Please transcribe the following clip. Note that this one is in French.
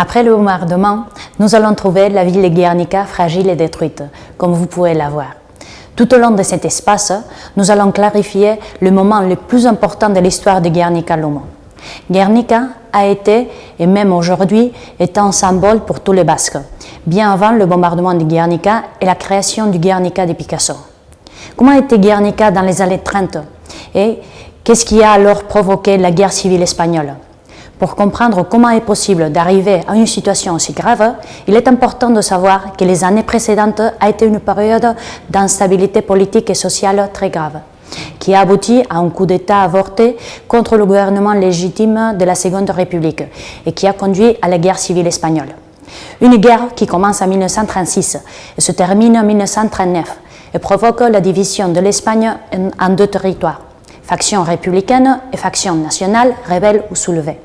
Après le bombardement, nous allons trouver la ville de Guernica fragile et détruite, comme vous pouvez la voir. Tout au long de cet espace, nous allons clarifier le moment le plus important de l'histoire de Guernica-Lomo. Guernica a été, et même aujourd'hui, est un symbole pour tous les Basques, bien avant le bombardement de Guernica et la création du Guernica de Picasso. Comment était Guernica dans les années 30 et qu'est-ce qui a alors provoqué la guerre civile espagnole? Pour comprendre comment est possible d'arriver à une situation aussi grave, il est important de savoir que les années précédentes a été une période d'instabilité politique et sociale très grave, qui a abouti à un coup d'État avorté contre le gouvernement légitime de la Seconde République et qui a conduit à la guerre civile espagnole. Une guerre qui commence en 1936 et se termine en 1939 et provoque la division de l'Espagne en deux territoires, faction républicaine et faction nationale, rebelle ou soulevée.